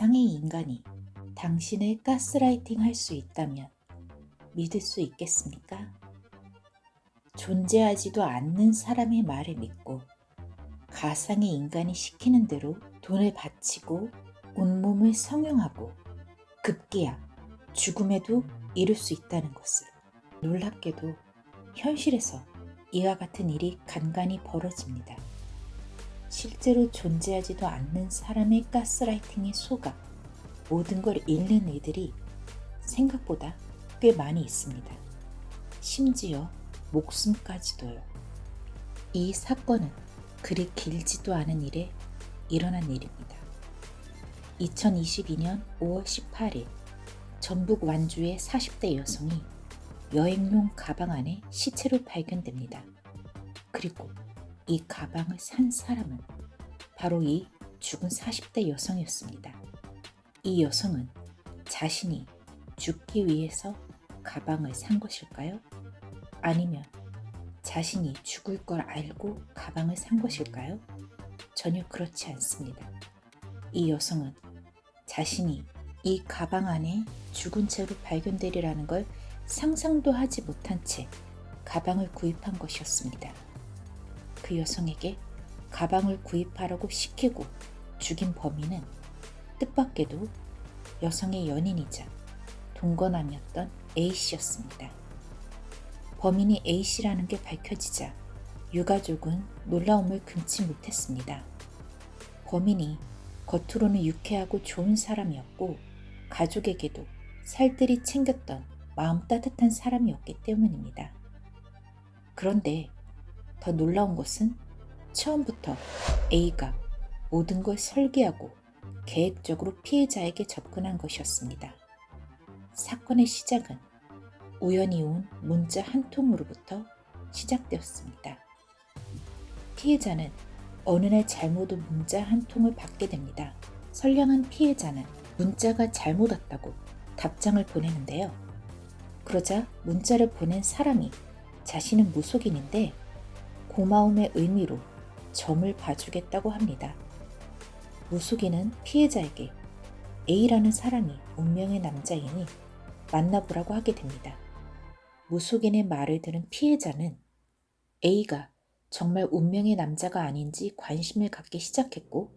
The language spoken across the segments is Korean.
가상의 인간이 당신을 가스라이팅 할 수 있다면 믿을 수 있겠습니까? 존재하지도 않는 사람의 말을 믿고 가상의 인간이 시키는 대로 돈을 바치고 온몸을 성형하고 급기야 죽음에도 이룰 수 있다는 것을 놀랍게도 현실에서 이와 같은 일이 간간히 벌어집니다. 실제로 존재하지도 않는 사람의 가스라이팅에 속아 모든 걸 잃는 이들이 생각보다 꽤 많이 있습니다. 심지어 목숨까지도요. 이 사건은 그리 길지도 않은 일에 일어난 일입니다. 2022년 5월 18일 전북 완주의 40대 여성이 여행용 가방 안에 시체로 발견됩니다. 그리고 이 가방을 산 사람은 바로 이 죽은 40대 여성이었습니다. 이 여성은 자신이 죽기 위해서 가방을 산 것일까요? 아니면 자신이 죽을 걸 알고 가방을 산 것일까요? 전혀 그렇지 않습니다. 이 여성은 자신이 이 가방 안에 죽은 채로 발견되리라는 걸 상상도 하지 못한 채 가방을 구입한 것이었습니다. 그 여성에게 가방을 구입하라고 시키고 죽인 범인은 뜻밖에도 여성의 연인이자 동거남이었던 A씨였습니다. 범인이 A씨라는 게 밝혀지자 유가족은 놀라움을 금치 못했습니다. 범인이 겉으로는 유쾌하고 좋은 사람이었고 가족에게도 살뜰히 챙겼던 마음 따뜻한 사람이었기 때문입니다. 그런데 더 놀라운 것은 처음부터 A가 모든 걸 설계하고 계획적으로 피해자에게 접근한 것이었습니다. 사건의 시작은 우연히 온 문자 한 통으로부터 시작되었습니다. 피해자는 어느 날 잘못 온 문자 한 통을 받게 됩니다. 선량한 피해자는 문자가 잘못 왔다고 답장을 보내는데요. 그러자 문자를 보낸 사람이 자신은 무속인인데 고마움의 의미로 점을 봐주겠다고 합니다. 무속인은 피해자에게 A라는 사람이 운명의 남자이니 만나보라고 하게 됩니다. 무속인의 말을 들은 피해자는 A가 정말 운명의 남자가 아닌지 관심을 갖기 시작했고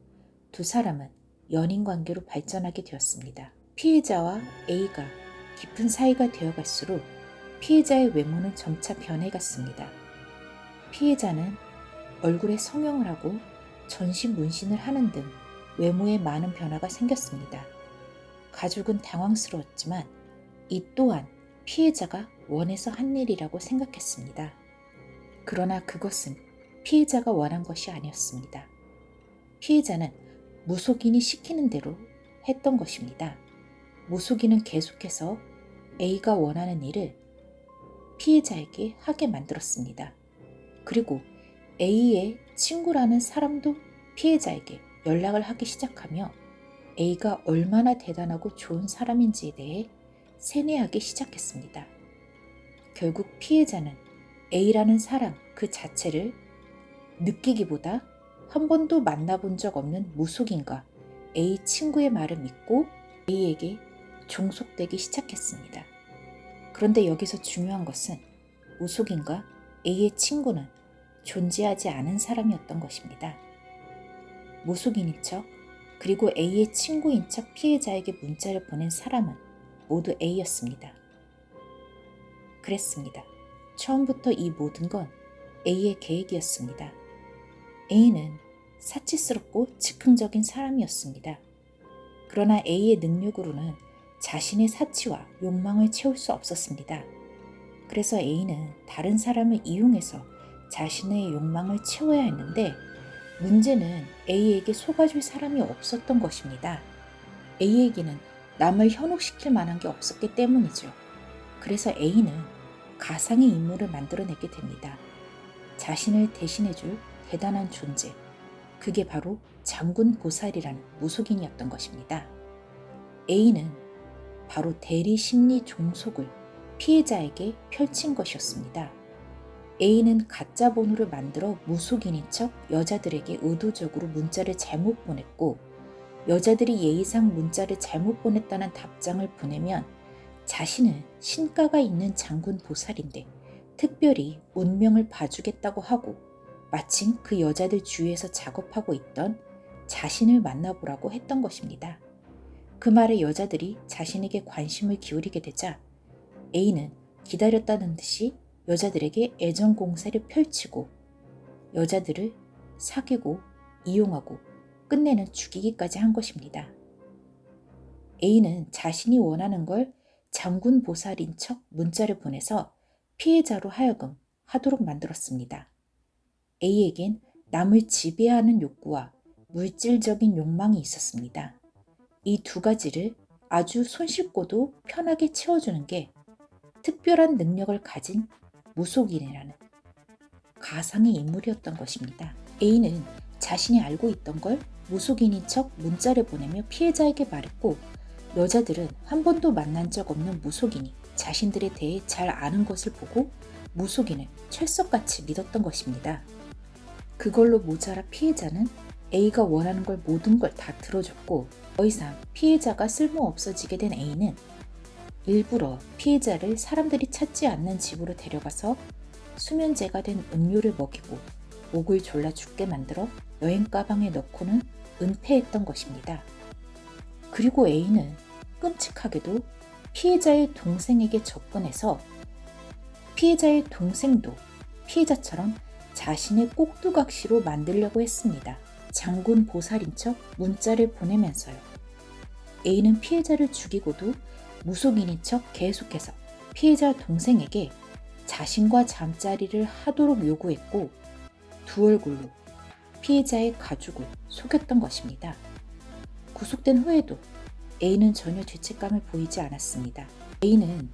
두 사람은 연인 관계로 발전하게 되었습니다. 피해자와 A가 깊은 사이가 되어갈수록 피해자의 외모는 점차 변해갔습니다. 피해자는 얼굴에 성형을 하고 전신 문신을 하는 등 외모에 많은 변화가 생겼습니다. 가족은 당황스러웠지만 이 또한 피해자가 원해서 한 일이라고 생각했습니다. 그러나 그것은 피해자가 원한 것이 아니었습니다. 피해자는 무속인이 시키는 대로 했던 것입니다. 무속인은 계속해서 A가 원하는 일을 피해자에게 하게 만들었습니다. 그리고 A의 친구라는 사람도 피해자에게 연락을 하기 시작하며 A가 얼마나 대단하고 좋은 사람인지에 대해 세뇌하기 시작했습니다. 결국 피해자는 A라는 사람 그 자체를 느끼기보다 한 번도 만나본 적 없는 무속인과 A 친구의 말을 믿고 A에게 종속되기 시작했습니다. 그런데 여기서 중요한 것은 무속인과 A의 친구는 존재하지 않은 사람이었던 것입니다. 무속인인 척 그리고 A의 친구인 척 피해자에게 문자를 보낸 사람은 모두 A였습니다. 그랬습니다. 처음부터 이 모든 건 A의 계획이었습니다. A는 사치스럽고 즉흥적인 사람이었습니다. 그러나 A의 능력으로는 자신의 사치와 욕망을 채울 수 없었습니다. 그래서 A는 다른 사람을 이용해서 자신의 욕망을 채워야 했는데 문제는 A에게 속아줄 사람이 없었던 것입니다. A에게는 남을 현혹시킬 만한 게 없었기 때문이죠. 그래서 A는 가상의 인물을 만들어내게 됩니다. 자신을 대신해줄 대단한 존재. 그게 바로 장군 보살이라는 무속인이었던 것입니다. A는 바로 대리 심리 종속을 피해자에게 펼친 것이었습니다. A는 가짜 번호를 만들어 무속인인 척 여자들에게 의도적으로 문자를 잘못 보냈고 여자들이 예의상 문자를 잘못 보냈다는 답장을 보내면 자신은 신가가 있는 장군 보살인데 특별히 운명을 봐주겠다고 하고 마침 그 여자들 주위에서 작업하고 있던 자신을 만나보라고 했던 것입니다. 그 말에 여자들이 자신에게 관심을 기울이게 되자 A는 기다렸다는 듯이 여자들에게 애정 공세를 펼치고 여자들을 사귀고 이용하고 끝내는 죽이기까지 한 것입니다. A는 자신이 원하는 걸 장군 보살인 척 문자를 보내서 피해자로 하여금 하도록 만들었습니다. A에겐 남을 지배하는 욕구와 물질적인 욕망이 있었습니다. 이 두 가지를 아주 손쉽고도 편하게 채워주는 게 특별한 능력을 가진 무속인이라는 가상의 인물이었던 것입니다. A는 자신이 알고 있던 걸 무속인인 척 문자를 보내며 피해자에게 말했고 여자들은 한 번도 만난 적 없는 무속인이 자신들에 대해 잘 아는 것을 보고 무속인을 철석같이 믿었던 것입니다. 그걸로 모자라 피해자는 A가 원하는 걸 모든 걸 다 들어줬고 더 이상 피해자가 쓸모 없어지게 된 A는 일부러 피해자를 사람들이 찾지 않는 집으로 데려가서 수면제가 된 음료를 먹이고 목을 졸라 죽게 만들어 여행 가방에 넣고는 은폐했던 것입니다. 그리고 A는 끔찍하게도 피해자의 동생에게 접근해서 피해자의 동생도 피해자처럼 자신의 꼭두각시로 만들려고 했습니다. 장군 보살인 척 문자를 보내면서요. A는 피해자를 죽이고도 무속인인 척 계속해서 피해자 동생에게 자신과 잠자리를 하도록 요구했고 두 얼굴로 피해자의 가족을 속였던 것입니다. 구속된 후에도 A는 전혀 죄책감을 보이지 않았습니다. A는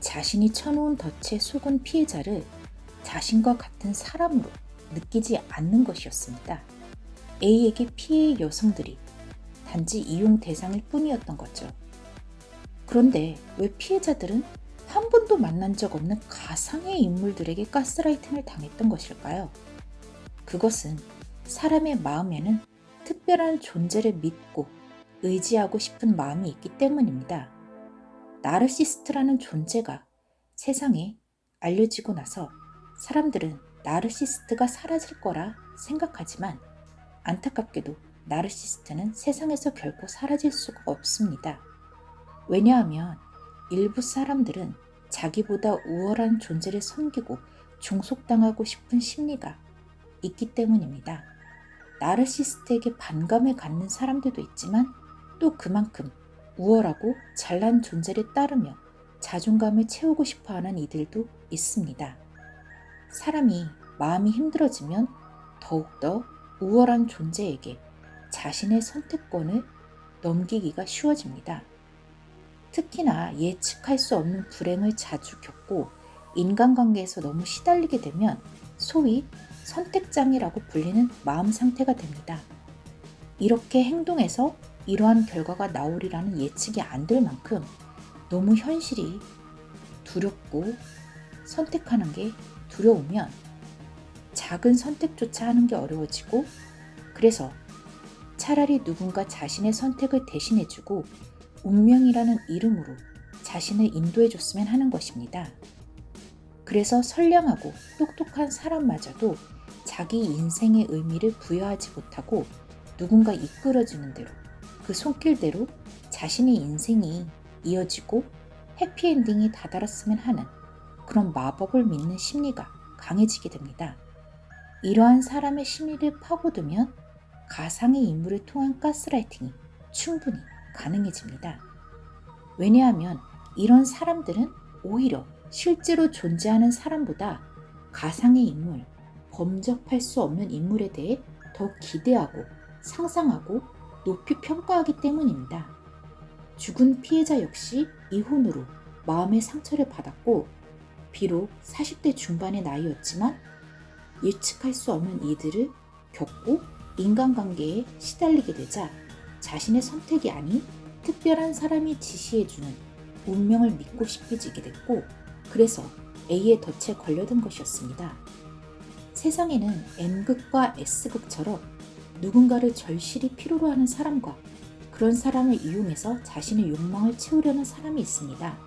자신이 쳐놓은 덫에 속은 피해자를 자신과 같은 사람으로 느끼지 않는 것이었습니다. A에게 피해의 여성들이 단지 이용 대상일 뿐이었던 거죠. 그런데 왜 피해자들은 한 번도 만난 적 없는 가상의 인물들에게 가스라이팅을 당했던 것일까요? 그것은 사람의 마음에는 특별한 존재를 믿고 의지하고 싶은 마음이 있기 때문입니다. 나르시스트라는 존재가 세상에 알려지고 나서 사람들은 나르시스트가 사라질 거라 생각하지만 안타깝게도 나르시스트는 세상에서 결코 사라질 수가 없습니다. 왜냐하면 일부 사람들은 자기보다 우월한 존재를 섬기고 종속당하고 싶은 심리가 있기 때문입니다. 나르시스트에게 반감을 갖는 사람들도 있지만 또 그만큼 우월하고 잘난 존재를 따르며 자존감을 채우고 싶어 하는 이들도 있습니다. 사람이 마음이 힘들어지면 더욱더 우월한 존재에게 자신의 선택권을 넘기기가 쉬워집니다. 특히나 예측할 수 없는 불행을 자주 겪고 인간관계에서 너무 시달리게 되면 소위 선택장애라고 불리는 마음 상태가 됩니다. 이렇게 행동해서 이러한 결과가 나오리라는 예측이 안 될 만큼 너무 현실이 두렵고 선택하는 게 두려우면 작은 선택조차 하는 게 어려워지고 그래서 차라리 누군가 자신의 선택을 대신해주고 운명이라는 이름으로 자신을 인도해 줬으면 하는 것입니다. 그래서 선량하고 똑똑한 사람마저도 자기 인생의 의미를 부여하지 못하고 누군가 이끌어주는 대로 그 손길대로 자신의 인생이 이어지고 해피엔딩이 다다랐으면 하는 그런 마법을 믿는 심리가 강해지게 됩니다. 이러한 사람의 심리를 파고들면 가상의 인물을 통한 가스라이팅이 충분히 가능해집니다. 왜냐하면 이런 사람들은 오히려 실제로 존재하는 사람보다 가상의 인물, 범접할 수 없는 인물에 대해 더 기대하고 상상하고 높이 평가하기 때문입니다. 죽은 피해자 역시 이혼으로 마음의 상처를 받았고 비록 40대 중반의 나이였지만 예측할 수 없는 이들을 겪고 인간관계에 시달리게 되자 자신의 선택이 아닌 특별한 사람이 지시해주는 운명을 믿고 싶어지게 됐고 그래서 A의 덫에 걸려든 것이었습니다. 세상에는 N극과 S극처럼 누군가를 절실히 필요로 하는 사람과 그런 사람을 이용해서 자신의 욕망을 채우려는 사람이 있습니다.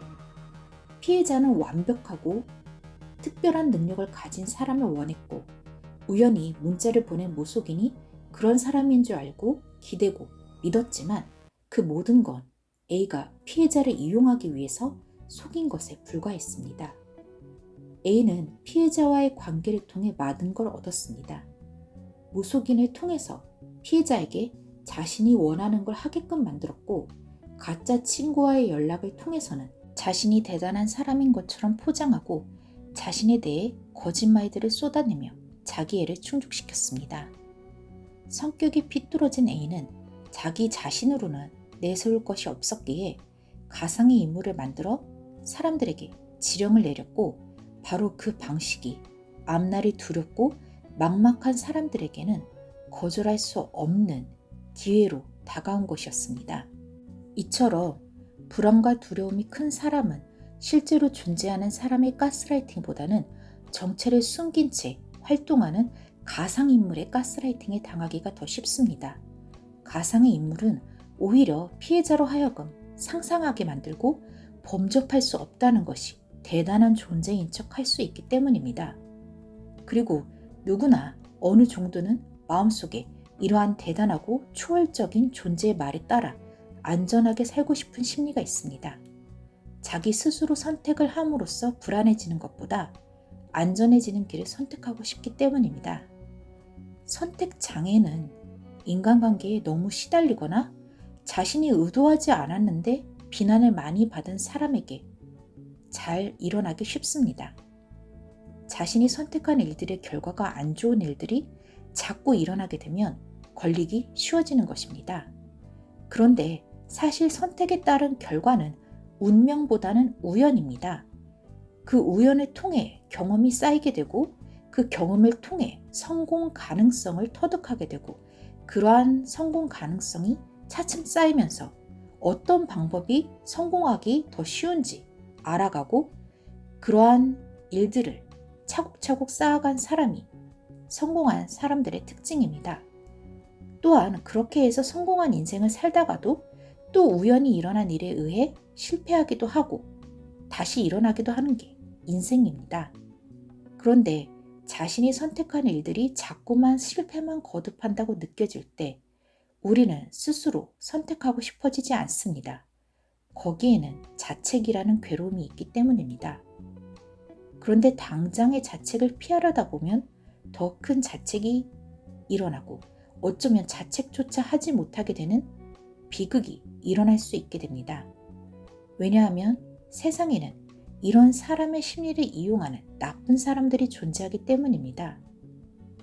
피해자는 완벽하고 특별한 능력을 가진 사람을 원했고 우연히 문자를 보낸 모속인이 그런 사람인 줄 알고 기대고 믿었지만 그 모든 건 A가 피해자를 이용하기 위해서 속인 것에 불과했습니다. A는 피해자와의 관계를 통해 많은 걸 얻었습니다. 무속인을 통해서 피해자에게 자신이 원하는 걸 하게끔 만들었고 가짜 친구와의 연락을 통해서는 자신이 대단한 사람인 것처럼 포장하고 자신에 대해 거짓말들을 쏟아내며 자기애를 충족시켰습니다. 성격이 삐뚤어진 A는 자기 자신으로는 내세울 것이 없었기에 가상의 인물을 만들어 사람들에게 지령을 내렸고 바로 그 방식이 앞날이 두렵고 막막한 사람들에게는 거절할 수 없는 기회로 다가온 것이었습니다. 이처럼 불안과 두려움이 큰 사람은 실제로 존재하는 사람의 가스라이팅보다는 정체를 숨긴 채 활동하는 가상인물의 가스라이팅에 당하기가 더 쉽습니다. 가상의 인물은 오히려 피해자로 하여금 상상하게 만들고 범접할 수 없다는 것이 대단한 존재인 척 할 수 있기 때문입니다. 그리고 누구나 어느 정도는 마음속에 이러한 대단하고 초월적인 존재의 말에 따라 안전하게 살고 싶은 심리가 있습니다. 자기 스스로 선택을 함으로써 불안해지는 것보다 안전해지는 길을 선택하고 싶기 때문입니다. 선택 장애는 인간관계에 너무 시달리거나 자신이 의도하지 않았는데 비난을 많이 받은 사람에게 잘 일어나기 쉽습니다. 자신이 선택한 일들의 결과가 안 좋은 일들이 자꾸 일어나게 되면 걸리기 쉬워지는 것입니다. 그런데 사실 선택에 따른 결과는 운명보다는 우연입니다. 그 우연을 통해 경험이 쌓이게 되고 그 경험을 통해 성공 가능성을 터득하게 되고 그러한 성공 가능성이 차츰 쌓이면서 어떤 방법이 성공하기 더 쉬운지 알아가고 그러한 일들을 차곡차곡 쌓아간 사람이 성공한 사람들의 특징입니다. 또한 그렇게 해서 성공한 인생을 살다가도 또 우연히 일어난 일에 의해 실패하기도 하고 다시 일어나기도 하는 게 인생입니다. 그런데 자신이 선택한 일들이 자꾸만 실패만 거듭한다고 느껴질 때 우리는 스스로 선택하고 싶어지지 않습니다. 거기에는 자책이라는 괴로움이 있기 때문입니다. 그런데 당장의 자책을 피하려다 보면 더 큰 자책이 일어나고 어쩌면 자책조차 하지 못하게 되는 비극이 일어날 수 있게 됩니다. 왜냐하면 세상에는 이런 사람의 심리를 이용하는 나쁜 사람들이 존재하기 때문입니다.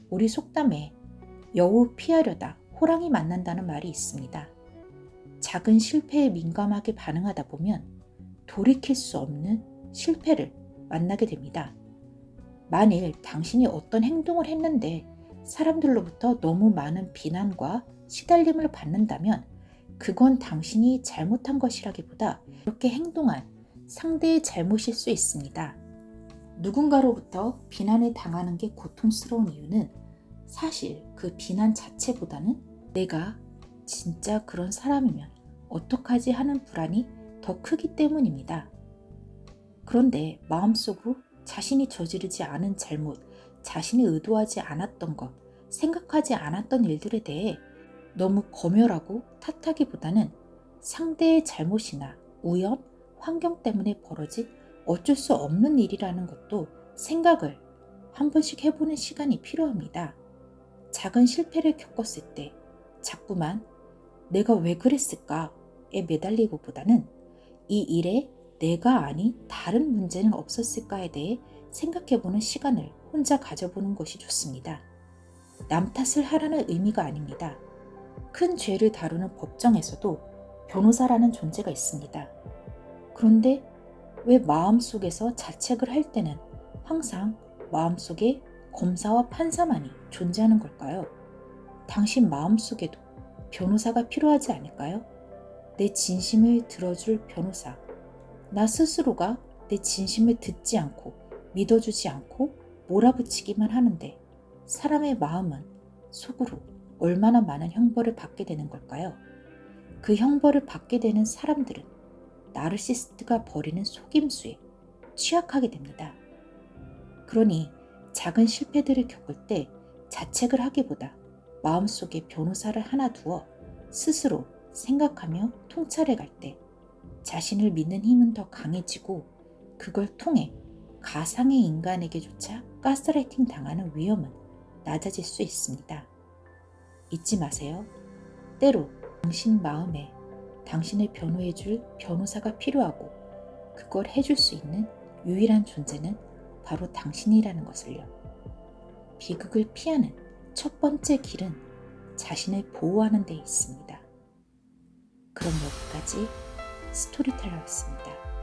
우리 속담에 여우 피하려다 호랑이 만난다는 말이 있습니다. 작은 실패에 민감하게 반응하다 보면 돌이킬 수 없는 실패를 만나게 됩니다. 만일 당신이 어떤 행동을 했는데 사람들로부터 너무 많은 비난과 시달림을 받는다면 그건 당신이 잘못한 것이라기보다 그렇게 행동한 상대의 잘못일 수 있습니다. 누군가로부터 비난을 당하는 게 고통스러운 이유는 사실 그 비난 자체보다는 내가 진짜 그런 사람이면 어떡하지 하는 불안이 더 크기 때문입니다. 그런데 마음속으로 자신이 저지르지 않은 잘못, 자신이 의도하지 않았던 것, 생각하지 않았던 일들에 대해 너무 검열하고 탓하기보다는 상대의 잘못이나 우연, 환경 때문에 벌어진 어쩔 수 없는 일이라는 것도 생각을 한 번씩 해보는 시간이 필요합니다. 작은 실패를 겪었을 때 자꾸만 내가 왜 그랬을까에 매달리고보다는 이 일에 내가 아닌 다른 문제는 없었을까에 대해 생각해보는 시간을 혼자 가져보는 것이 좋습니다. 남 탓을 하라는 의미가 아닙니다. 큰 죄를 다루는 법정에서도 변호사라는 존재가 있습니다. 그런데 왜 마음속에서 자책을 할 때는 항상 마음속에 검사와 판사만이 존재하는 걸까요? 당신 마음속에도 변호사가 필요하지 않을까요? 내 진심을 들어줄 변호사. 나 스스로가 내 진심을 듣지 않고 믿어주지 않고 몰아붙이기만 하는데 사람의 마음은 속으로 얼마나 많은 형벌을 받게 되는 걸까요? 그 형벌을 받게 되는 사람들은 나르시스트가 벌이는 속임수에 취약하게 됩니다. 그러니 작은 실패들을 겪을 때 자책을 하기보다 마음속에 변호사를 하나 두어 스스로 생각하며 통찰해 갈 때 자신을 믿는 힘은 더 강해지고 그걸 통해 가상의 인간에게조차 가스라이팅 당하는 위험은 낮아질 수 있습니다. 잊지 마세요. 때로 당신 마음에 당신을 변호해 줄 변호사가 필요하고 그걸 해줄 수 있는 유일한 존재는 바로 당신이라는 것을요. 비극을 피하는 첫 번째 길은 자신을 보호하는 데 있습니다. 그럼 여기까지 스토리텔러였습니다.